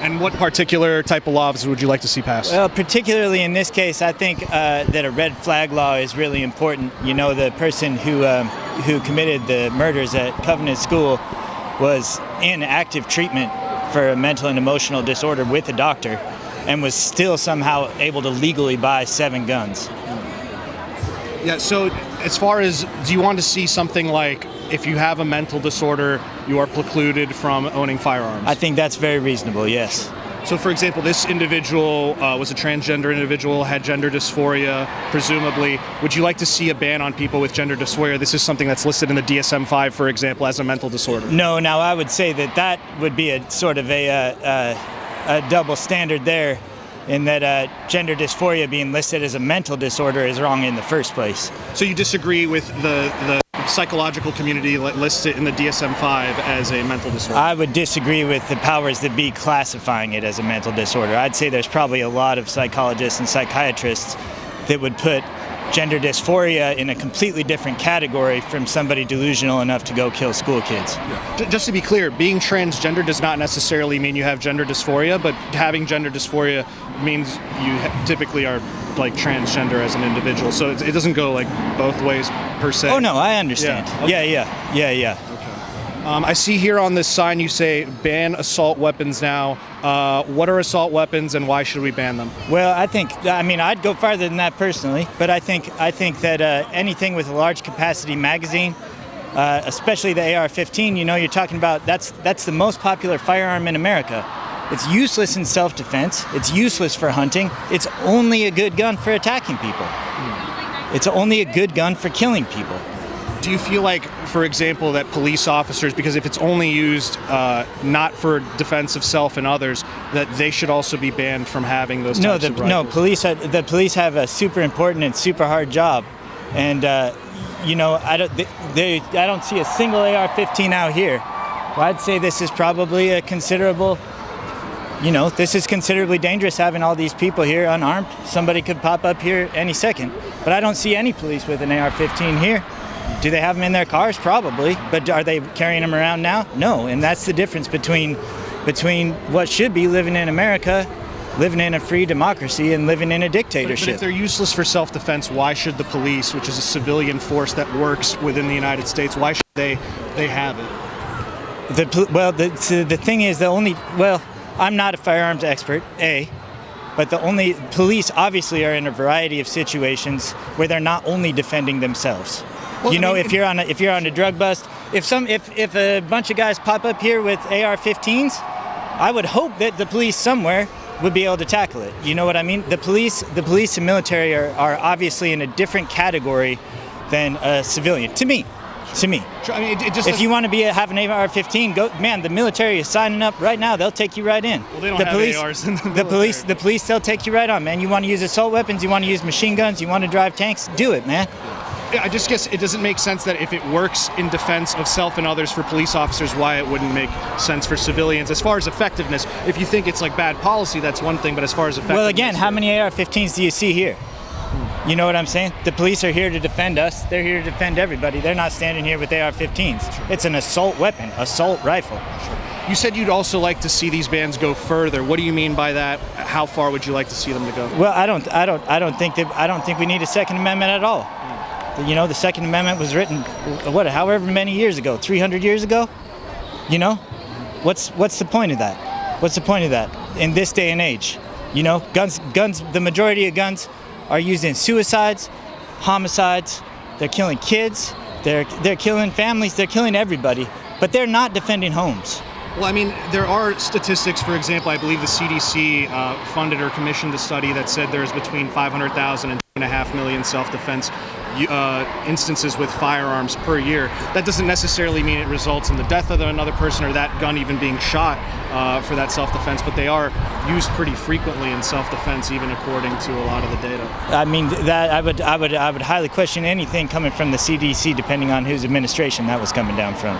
And what particular type of laws would you like to see passed? Well, particularly in this case, I think uh, that a red flag law is really important. You know, the person who um, who committed the murders at Covenant School was in active treatment for a mental and emotional disorder with a doctor and was still somehow able to legally buy seven guns. Yeah, so as far as do you want to see something like if you have a mental disorder, you are precluded from owning firearms? I think that's very reasonable, yes. So, for example, this individual uh, was a transgender individual, had gender dysphoria, presumably. Would you like to see a ban on people with gender dysphoria? This is something that's listed in the DSM 5, for example, as a mental disorder. No, now I would say that that would be a sort of a, uh, uh, a double standard there, in that uh, gender dysphoria being listed as a mental disorder is wrong in the first place. So, you disagree with the, the psychological community lists it in the DSM 5 as a mental disorder? I would disagree with the powers that be classifying it as a mental disorder. I'd say there's probably a lot of psychologists and psychiatrists that would put gender dysphoria in a completely different category from somebody delusional enough to go kill school kids. Just to be clear, being transgender does not necessarily mean you have gender dysphoria, but having gender dysphoria means you typically are like transgender as an individual. So it, it doesn't go like both ways per se. Oh no, I understand. Yeah, Yeah, yeah, yeah, yeah. Um, I see here on this sign you say ban assault weapons now. Uh, what are assault weapons and why should we ban them? Well, I think I mean I'd go farther than that personally, but I think I think that uh, anything with a large capacity magazine, uh, especially the AR-15, you know, you're talking about that's that's the most popular firearm in America. It's useless in self-defense. It's useless for hunting. It's only a good gun for attacking people. It's only a good gun for killing people. Do you feel like, for example, that police officers, because if it's only used uh, not for defense of self and others, that they should also be banned from having those No, types the, of no, police. Have, the police have a super important and super hard job, and uh, you know, I don't. They, they, I don't see a single AR-15 out here. Well, I'd say this is probably a considerable. You know, this is considerably dangerous having all these people here unarmed. Somebody could pop up here any second, but I don't see any police with an AR-15 here. Do they have them in their cars? Probably, but are they carrying them around now? No, and that's the difference between between what should be living in America, living in a free democracy, and living in a But, but dictatorship. if they're useless for self-defense, why should the police, which is a civilian force that works within the United States, why should they they have it? The well, the so the thing is, the only well, I'm not a firearms expert, a, but the only police obviously are in a variety of situations where they're not only defending themselves. Well, you I know, mean, if you're on a, if you're on a drug bust, if some if if a bunch of guys pop up here with AR-15s, I would hope that the police somewhere would be able to tackle it. You know what I mean? The police, the police and military are, are obviously in a different category than a civilian. To me, to me. I mean, it, it just If you want to be a, have an AR-15, go. Man, the military is signing up right now. They'll take you right in. Well, they don't the have police, ARs in the the police, the police, they'll take you right on, man. You want to use assault weapons? You want to use machine guns? You want to drive tanks? Do it, man. I just guess it doesn't make sense that if it works in defense of self and others for police officers, why it wouldn't make sense for civilians. As far as effectiveness, if you think it's like bad policy, that's one thing. But as far as effectiveness, Well, again, how many AR-15s do you see here? You know what I'm saying? The police are here to defend us. They're here to defend everybody. They're not standing here with AR-15s. It's an assault weapon, assault rifle. You said you'd also like to see these bans go further. What do you mean by that? How far would you like to see them to go? Well, I don't, I don't, I don't think that, I don't think we need a Second Amendment at all. You know, the Second Amendment was written, what, however many years ago, 300 years ago. You know, what's what's the point of that? What's the point of that in this day and age? You know, guns, guns. The majority of guns are used in suicides, homicides. They're killing kids. They're they're killing families. They're killing everybody. But they're not defending homes. Well, I mean, there are statistics. For example, I believe the CDC uh, funded or commissioned a study that said there's between 500,000 and 2.5 million self-defense uh, instances with firearms per year. That doesn't necessarily mean it results in the death of another person or that gun even being shot uh, for that self-defense, but they are used pretty frequently in self-defense, even according to a lot of the data. I mean that I would I would I would highly question anything coming from the CDC, depending on whose administration that was coming down from.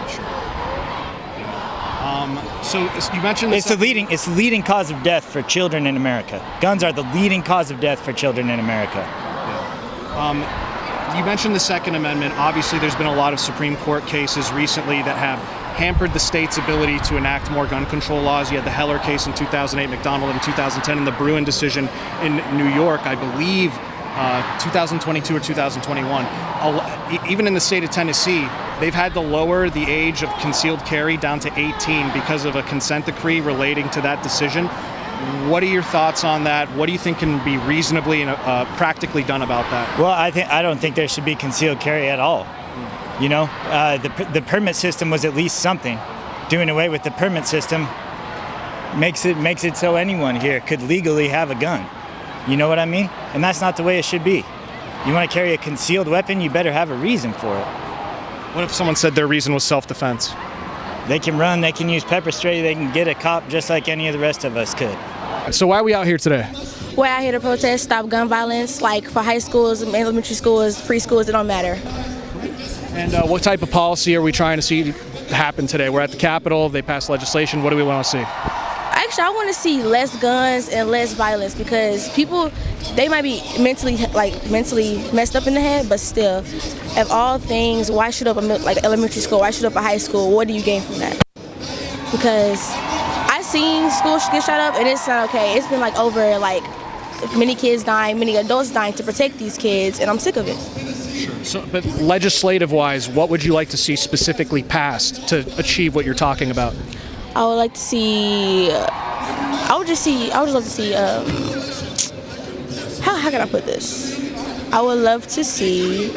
Um, so you mentioned It's the leading it's the leading cause of death for children in America. Guns are the leading cause of death for children in America. Um, you mentioned the Second Amendment. Obviously, there's been a lot of Supreme Court cases recently that have hampered the state's ability to enact more gun control laws. You had the Heller case in 2008, McDonald in 2010, and the Bruen decision in New York, I believe. uh, 2022 or 2021. A lo- e- Even in the state of Tennessee, they've had to lower the age of concealed carry down to 18 because of a consent decree relating to that decision. What are your thoughts on that? What do you think can be reasonably and uh, practically done about that? Well, I think I don't think there should be concealed carry at all. You know, uh, the the permit system was at least something. Doing away with the permit system makes it makes it so anyone here could legally have a gun. You know what I mean? And that's not the way it should be. You want to carry a concealed weapon, you better have a reason for it. What if someone said their reason was self-defense? They can run, they can use pepper spray, they can get a cop just like any of the rest of us could. So why are we out here today? We're out here to protest, stop gun violence, like for high schools, elementary schools, preschools, it don't matter. And uh, what type of policy are we trying to see happen today? We're at the Capitol. They passed legislation. What do we want to see? Actually, I want to see less guns and less violence because people, they might be mentally like mentally messed up in the head, but still, of all things, why shoot up a like elementary school? Why shoot up a high school? What do you gain from that? Because seen schools get shot up and it's not okay. It's been like over like many kids dying, many adults dying to protect these kids, and I'm sick of it. So, but legislative-wise, what would you like to see specifically passed to achieve what you're talking about? I would like to see. I would just see. I would just love to see. Um, how how can I put this? I would love to see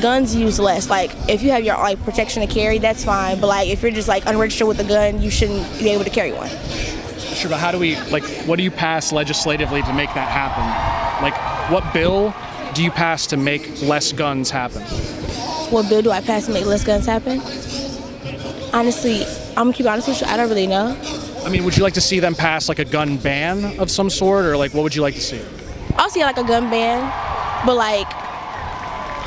guns used less. Like if you have your like protection to carry, that's fine. But like if you're just like unregistered with a gun, you shouldn't be able to carry one. Sure, but how do we like? What do you pass legislatively to make that happen? Like, what bill do you pass to make less guns happen? What bill do I pass to make less guns happen? Honestly, I'm gonna keep honest with you. I don't really know. I mean, would you like to see them pass like a gun ban of some sort, or like what would you like to see? I'll see like a gun ban, but like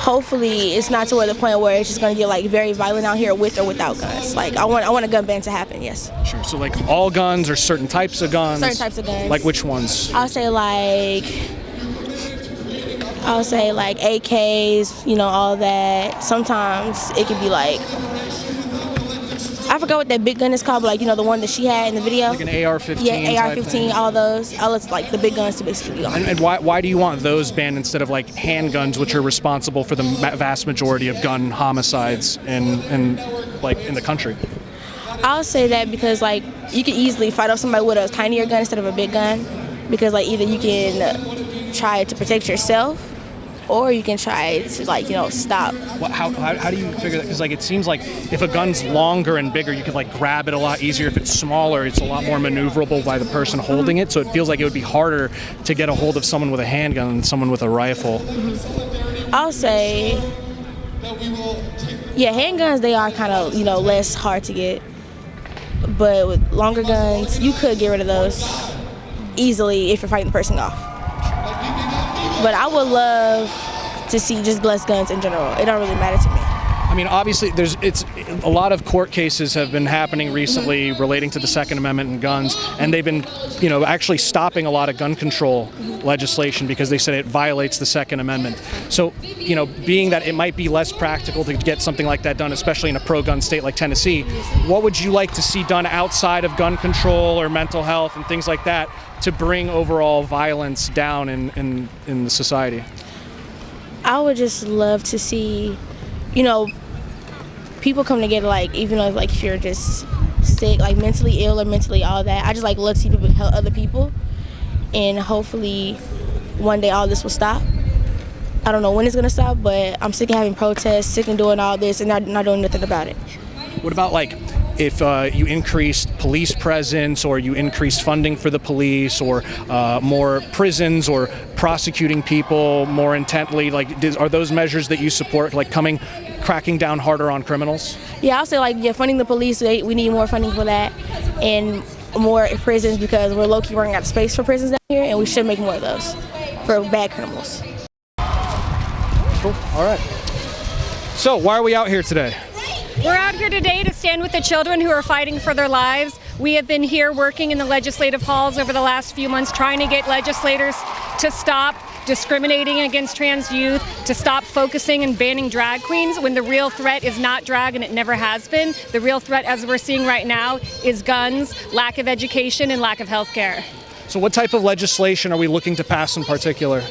hopefully it's not to where the point where it's just gonna get like very violent out here with or without guns. Like I want I want a gun ban to happen. Yes. Sure. So like all guns or certain types of guns? Certain types of guns. Like which ones? I'll say like I'll say like AKs, you know, all that. Sometimes it could be like I forgot what that big gun is called, but like you know the one that she had in the video. Like an AR-15 Yeah, AR-15, all those. All it's like the big guns to basically. And, and why, why do you want those banned instead of like handguns, which are responsible for the vast majority of gun homicides in, in like in the country? I'll say that because like you can easily fight off somebody with a tinier gun instead of a big gun, because like either you can try to protect yourself, or you can try to like you know stop. What, how, how, how do you figure that? Because like it seems like if a gun's longer and bigger, you could like grab it a lot easier. If it's smaller, it's a lot more maneuverable by the person holding it. So it feels like it would be harder to get a hold of someone with a handgun than someone with a rifle. Mm-hmm. I'll say, yeah, handguns they are kind of you know less hard to get, but with longer guns you could get rid of those easily if you're fighting the person off. But I would love to see just less guns in general. It don't really matter to me. I mean, obviously, there's it's a lot of court cases have been happening recently mm-hmm. relating to the Second Amendment and guns, and they've been, you know, actually stopping a lot of gun control mm-hmm. legislation because they said it violates the Second Amendment. So, you know, being that it might be less practical to get something like that done, especially in a pro-gun state like Tennessee, what would you like to see done outside of gun control or mental health and things like that to bring overall violence down in in, in the society? I would just love to see, you know, people come together. Like even though like if you're just sick, like mentally ill or mentally all that, I just like love to see people help other people, and hopefully one day all this will stop. I don't know when it's gonna stop, but I'm sick of having protests, sick of doing all this, and not, not doing nothing about it. What about like if uh, you increased police presence or you increased funding for the police or uh, more prisons or prosecuting people more intently? Like, does, are those measures that you support, like coming, cracking down harder on criminals? Yeah, I'll say like yeah, funding the police. they- We need more funding for that, and more prisons because we're low key running out of space for prisons down here, and we should make more of those for bad criminals. Cool. All right. So, why are we out here today? We're out here today to stand with the children who are fighting for their lives. We have been here working in the legislative halls over the last few months trying to get legislators to stop discriminating against trans youth, to stop focusing and banning drag queens when the real threat is not drag and it never has been. The real threat, as we're seeing right now, is guns, lack of education, and lack of health care. So, what type of legislation are we looking to pass in particular?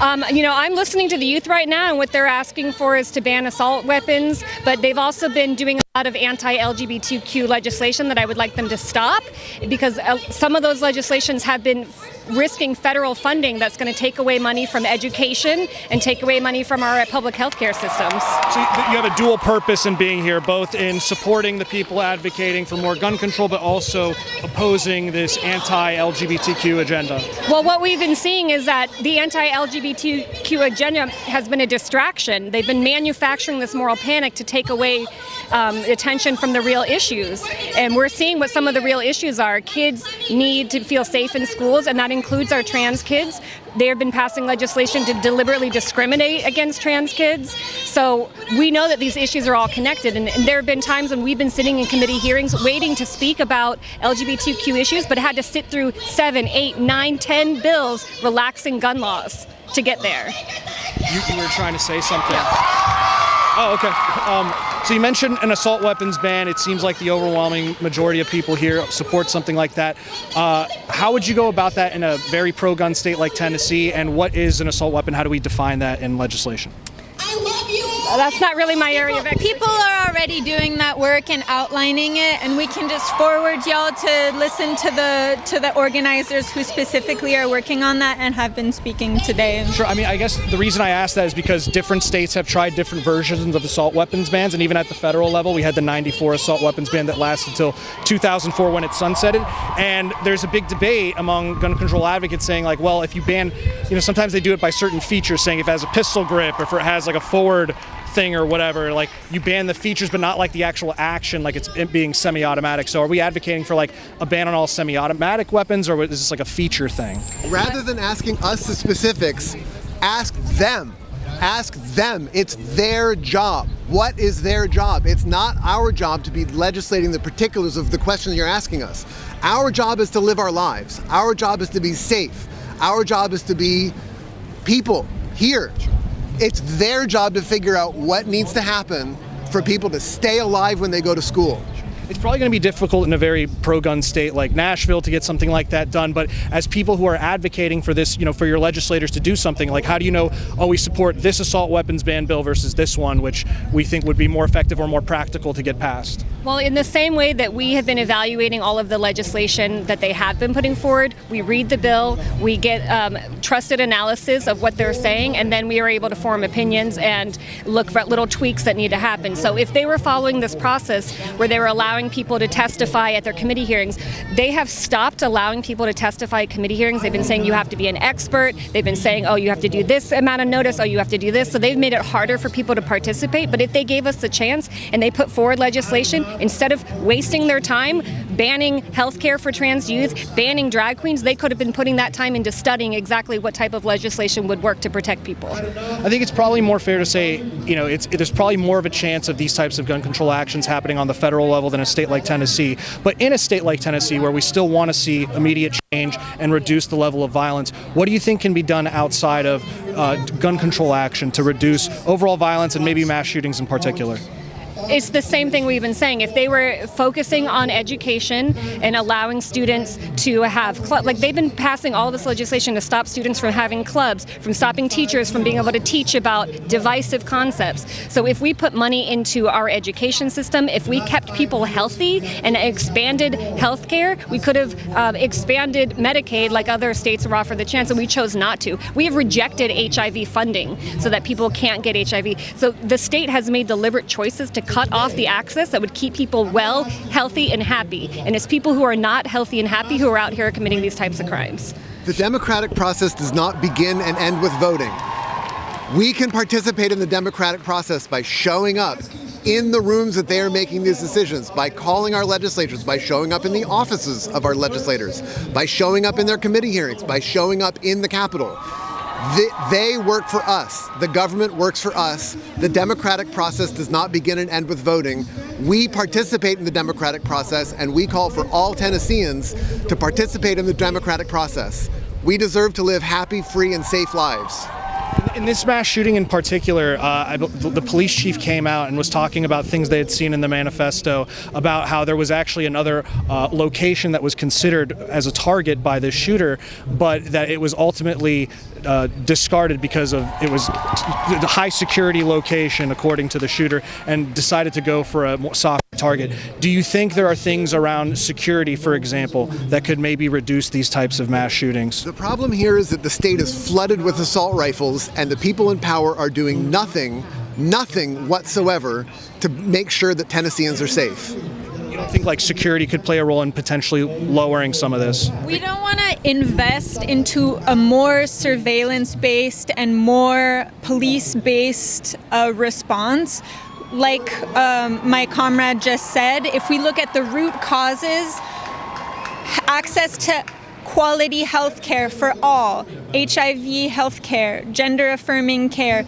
Um, you know, I'm listening to the youth right now, and what they're asking for is to ban assault weapons, but they've also been doing lot of anti-LGBTQ legislation that I would like them to stop because uh, some of those legislations have been risking federal funding that's going to take away money from education and take away money from our public health care systems. So you have a dual purpose in being here, both in supporting the people advocating for more gun control, but also opposing this anti-LGBTQ agenda. Well, what we've been seeing is that the anti-LGBTQ agenda has been a distraction. They've been manufacturing this moral panic to take away um, attention from the real issues. And we're seeing what some of the real issues are. Kids need to feel safe in schools, and that includes our trans kids. They have been passing legislation to deliberately discriminate against trans kids. So we know that these issues are all connected. And, and there have been times when we've been sitting in committee hearings waiting to speak about LGBTQ issues, but had to sit through seven, eight, nine, ten bills relaxing gun laws to get there. You, you were trying to say something. Oh, okay. Um, so you mentioned an assault weapons ban. It seems like the overwhelming majority of people here support something like that. Uh, how would you go about that in a very pro-gun state like Tennessee? And what is an assault weapon? How do we define that in legislation? That's not really my area of expertise. People are already doing that work and outlining it, and we can just forward y'all to listen to the to the organizers who specifically are working on that and have been speaking today. Sure. I mean, I guess the reason I ask that is because different states have tried different versions of assault weapons bans, and even at the federal level, we had the '94 assault weapons ban that lasted until 2004 when it sunsetted. And there's a big debate among gun control advocates saying, like, well, if you ban, you know, sometimes they do it by certain features, saying if it has a pistol grip, or if it has like a forward thing or whatever. Like you ban the features, but not like the actual action, like it's being semi-automatic. So are we advocating for like a ban on all semi-automatic weapons, or is this like a feature thing? Rather than asking us the specifics, ask them. Ask them. It's their job. What is their job? It's not our job to be legislating the particulars of the question you're asking us. Our job is to live our lives. Our job is to be safe. Our job is to be people here. It's their job to figure out what needs to happen for people to stay alive when they go to school. It's probably going to be difficult in a very pro-gun state like Nashville to get something like that done. But as people who are advocating for this, you know, for your legislators to do something, like how do you know, oh, we support this assault weapons ban bill versus this one, which we think would be more effective or more practical to get passed? Well, in the same way that we have been evaluating all of the legislation that they have been putting forward, we read the bill, we get um, trusted analysis of what they're saying, and then we are able to form opinions and look for little tweaks that need to happen. So if they were following this process where they were allowing people to testify at their committee hearings, they have stopped allowing people to testify at committee hearings. They've been saying you have to be an expert. They've been saying, oh, you have to do this amount of notice. Oh, you have to do this. So they've made it harder for people to participate. But if they gave us the chance and they put forward legislation, instead of wasting their time banning health care for trans youth, banning drag queens, they could have been putting that time into studying exactly what type of legislation would work to protect people. I think it's probably more fair to say, you know, it's, there's probably more of a chance of these types of gun control actions happening on the federal level than a state like Tennessee. But in a state like Tennessee, where we still want to see immediate change and reduce the level of violence, what do you think can be done outside of uh, gun control action to reduce overall violence and maybe mass shootings in particular? It's the same thing we've been saying. If they were focusing on education and allowing students to have clubs, like they've been passing all this legislation to stop students from having clubs, from stopping teachers from being able to teach about divisive concepts. So if we put money into our education system, if we kept people healthy and expanded health care, we could have uh, expanded Medicaid like other states are offered the chance, and we chose not to. We have rejected HIV funding so that people can't get HIV. So the state has made deliberate choices to cut off the access that would keep people well, healthy, and happy. And it's people who are not healthy and happy who are out here committing these types of crimes. The democratic process does not begin and end with voting. We can participate in the democratic process by showing up in the rooms that they are making these decisions, by calling our legislators, by showing up in the offices of our legislators, by showing up in their committee hearings, by showing up in the Capitol. They work for us. The government works for us. The democratic process does not begin and end with voting. We participate in the democratic process, and we call for all Tennesseans to participate in the democratic process. We deserve to live happy, free, and safe lives. In this mass shooting in particular, uh, the police chief came out and was talking about things they had seen in the manifesto about how there was actually another uh, location that was considered as a target by this shooter, but that it was ultimately uh, discarded because of it was the high security location according to the shooter and decided to go for a soft target. Do you think there are things around security, for example, that could maybe reduce these types of mass shootings? The problem here is that the state is flooded with assault rifles and the people in power are doing nothing, nothing whatsoever to make sure that Tennesseans are safe. You don't think like security could play a role in potentially lowering some of this? We don't want to invest into a more surveillance based and more police based uh, response. Like um, my comrade just said, if we look at the root causes, access to quality health care for all, HIV health care, gender affirming care,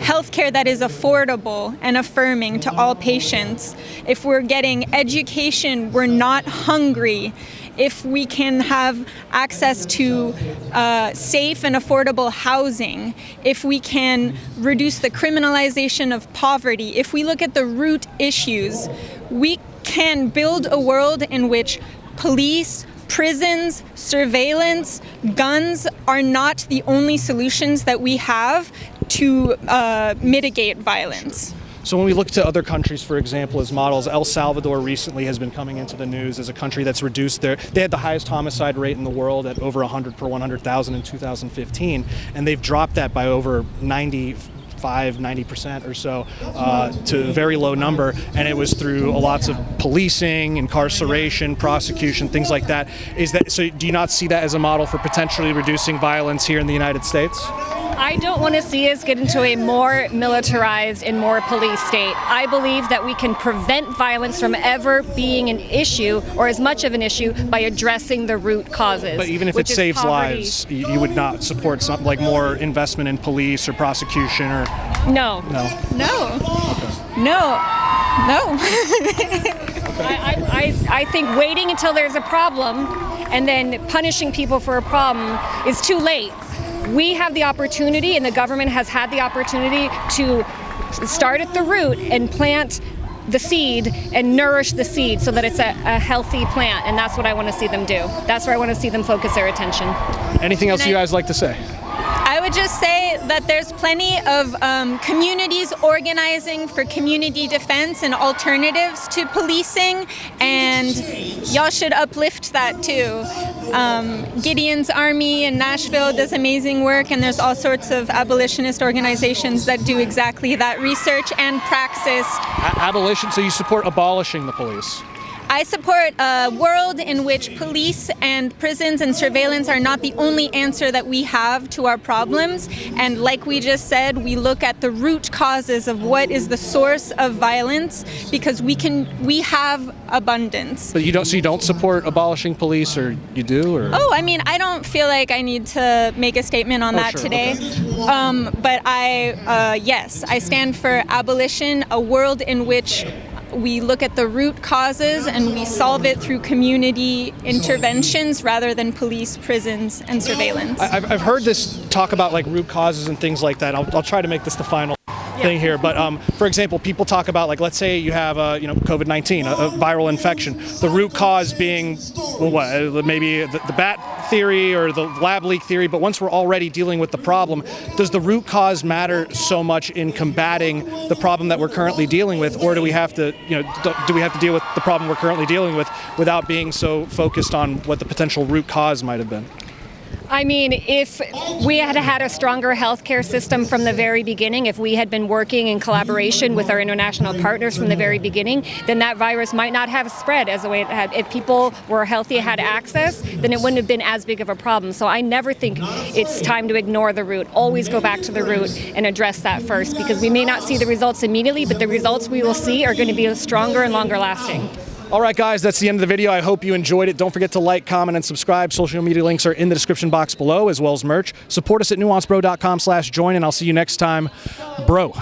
healthcare that is affordable and affirming to all patients. If we're getting education, we're not hungry. If we can have access to uh, safe and affordable housing, if we can reduce the criminalization of poverty, if we look at the root issues, we can build a world in which police, prisons, surveillance, guns are not the only solutions that we have to uh, mitigate violence. So when we look to other countries, for example, as models, El Salvador recently has been coming into the news as a country that's reduced their, they had the highest homicide rate in the world at over 100 per 100,000 in 2015, and they've dropped that by over 90 85, 90% or so uh, to a very low number. And it was through lots of policing, incarceration, prosecution, things like that. Is that so? Do you not see that as a model for potentially reducing violence here in the United States? I don't want to see us get into a more militarized and more police state. I believe that we can prevent violence from ever being an issue or as much of an issue by addressing the root causes. But even if it saves poverty. lives, you would not support something like more investment in police or prosecution or no. No. No. Okay. No. No. I, I, I think waiting until there's a problem and then punishing people for a problem is too late. We have the opportunity, and the government has had the opportunity to start at the root and plant the seed and nourish the seed so that it's a, a, healthy plant. And that's what I want to see them do. That's where I want to see them focus their attention. Anything else I, you guys like to say? I would just say that there's plenty of um, communities organizing for community defense and alternatives to policing, and y'all should uplift that too. Um, Gideon's Army in Nashville does amazing work, and there's all sorts of abolitionist organizations that do exactly that research and praxis. A abolition, so you support abolishing the police? I support a world in which police and prisons and surveillance are not the only answer that we have to our problems. And like we just said, we look at the root causes of what is the source of violence because we can we have abundance. But you don't so you don't support abolishing police or you do or Oh, I mean, I don't feel like I need to make a statement on oh, that sure, today. Okay. Um, but I uh, yes, I stand for abolition, a world in which we look at the root causes and we solve it through community interventions rather than police, prisons, and surveillance. I've, heard this talk about like root causes and things like that. I'll, I'll try to make this the final thing here. But um, for example, people talk about like, let's say you have a, you know, COVID-19, a, a, viral infection. The root cause being, well, what, uh, maybe the, the, bat theory or the lab leak theory. But once we're already dealing with the problem, does the root cause matter so much in combating the problem that we're currently dealing with, or do we have to, you know, do we have to deal with the problem we're currently dealing with without being so focused on what the potential root cause might have been? I mean, if we had had a stronger healthcare system from the very beginning, if we had been working in collaboration with our international partners from the very beginning, then that virus might not have spread as the way it had. If people were healthy, had access, then it wouldn't have been as big of a problem. So I never think it's time to ignore the root. Always go back to the root and address that first because we may not see the results immediately, but the results we will see are going to be stronger and longer lasting. All right, guys, that's the end of the video. I hope you enjoyed it. Don't forget to like, comment, and subscribe. Social media links are in the description box below, as well as merch. Support us at nuancebro.com slash join, and I'll see you next time. Bro.